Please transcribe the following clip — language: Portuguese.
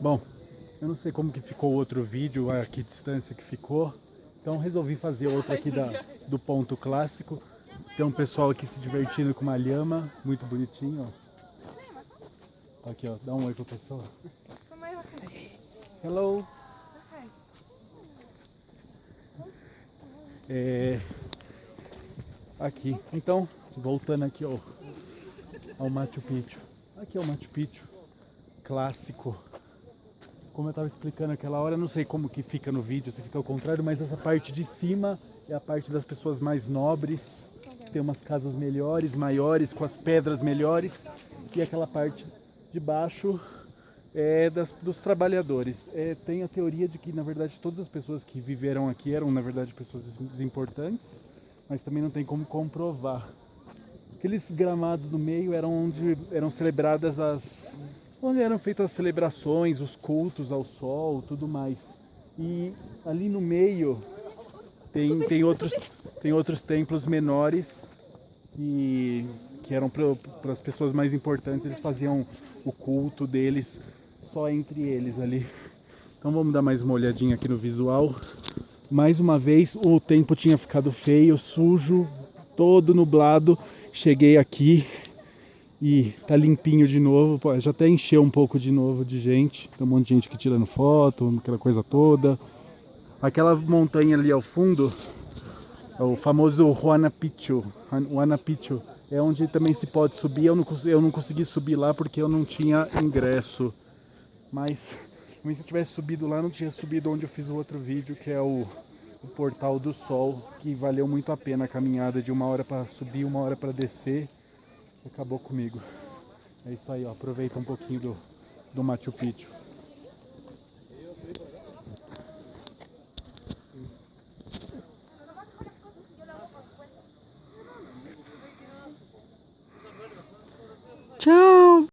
Bom, eu não sei como que ficou o outro vídeo, a que distância que ficou. Então resolvi fazer outro aqui da, do ponto clássico. Tem um pessoal aqui se divertindo com uma lhama, muito bonitinho, ó. Aqui, ó, dá um oi pro pessoal. Hello! É... Aqui, então, voltando aqui ó, ao Machu Picchu. Aqui é o Machu Picchu, clássico. Como eu estava explicando aquela hora, não sei como que fica no vídeo, se fica ao contrário, mas essa parte de cima é a parte das pessoas mais nobres, tem umas casas melhores, maiores, com as pedras melhores, e aquela parte de baixo é das, dos trabalhadores. É, tem a teoria de que, na verdade, todas as pessoas que viveram aqui eram, na verdade, pessoas importantes, mas também não tem como comprovar. Aqueles gramados no meio eram onde eram celebradas as... onde eram feitas as celebrações, os cultos ao sol, tudo mais. E ali no meio tem, tem, outros, tem outros templos menores que, que eram para as pessoas mais importantes, eles faziam o culto deles só entre eles ali. Então vamos dar mais uma olhadinha aqui no visual. Mais uma vez o tempo tinha ficado feio, sujo, todo nublado. Cheguei aqui e tá limpinho de novo. Pô, já até encheu um pouco de novo de gente. Tem um monte de gente aqui tirando foto, aquela coisa toda. Aquela montanha ali ao fundo é o famoso Huana Picchu. Huana Picchu é onde também se pode subir. Eu não, eu não consegui subir lá porque eu não tinha ingresso. Mas, se eu tivesse subido lá, não tinha subido onde eu fiz o outro vídeo, que é o, o Portal do Sol, que valeu muito a pena a caminhada de uma hora para subir, uma hora para descer. Acabou comigo. É isso aí, ó. aproveita um pouquinho do, do Machu Picchu. Tchau!